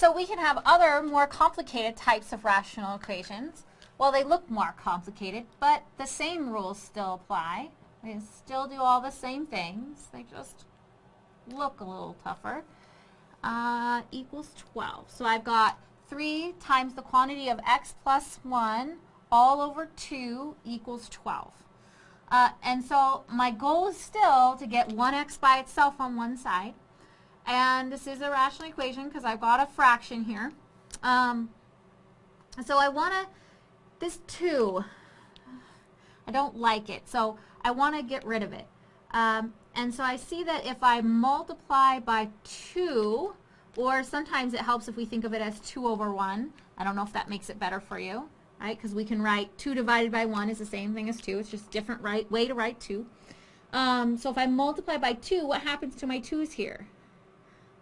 So we can have other more complicated types of rational equations. Well, they look more complicated, but the same rules still apply. They still do all the same things. They just look a little tougher. Uh, equals 12. So I've got 3 times the quantity of x plus 1 all over 2 equals 12. Uh, and so my goal is still to get 1x by itself on one side. And this is a rational equation because I've got a fraction here. Um, so I want to, this 2, I don't like it. So I want to get rid of it. Um, and so I see that if I multiply by 2, or sometimes it helps if we think of it as 2 over 1. I don't know if that makes it better for you, right? Because we can write 2 divided by 1 is the same thing as 2. It's just a different right way to write 2. Um, so if I multiply by 2, what happens to my 2's here?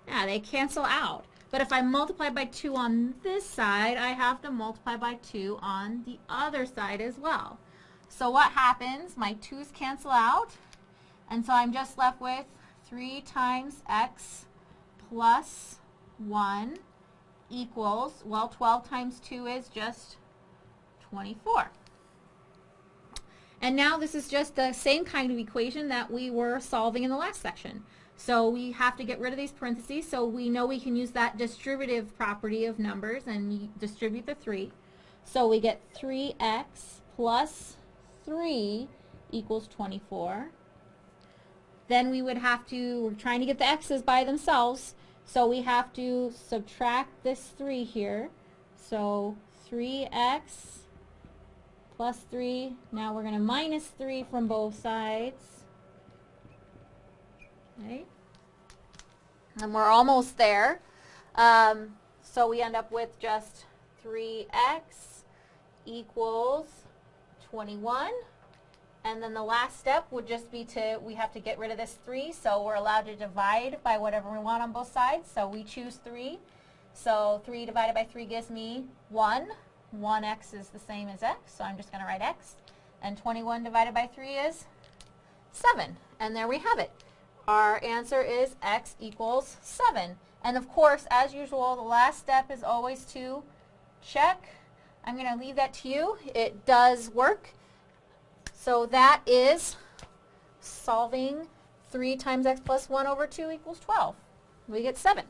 Yeah, they cancel out. But if I multiply by 2 on this side, I have to multiply by 2 on the other side as well. So what happens? My 2's cancel out. And so I'm just left with 3 times x plus 1 equals, well, 12 times 2 is just 24. And now this is just the same kind of equation that we were solving in the last section. So we have to get rid of these parentheses, so we know we can use that distributive property of numbers and distribute the 3. So we get 3x plus 3 equals 24. Then we would have to, we're trying to get the x's by themselves, so we have to subtract this 3 here. So 3x plus 3. Now we're going to minus 3 from both sides. Okay. And we're almost there. Um, so we end up with just 3x equals 21. And then the last step would just be to, we have to get rid of this 3, so we're allowed to divide by whatever we want on both sides. So we choose 3. So 3 divided by 3 gives me 1. 1x is the same as x, so I'm just going to write x. And 21 divided by 3 is 7. And there we have it. Our answer is x equals 7. And of course, as usual, the last step is always to check. I'm going to leave that to you. It does work. So that is solving 3 times x plus 1 over 2 equals 12. We get 7.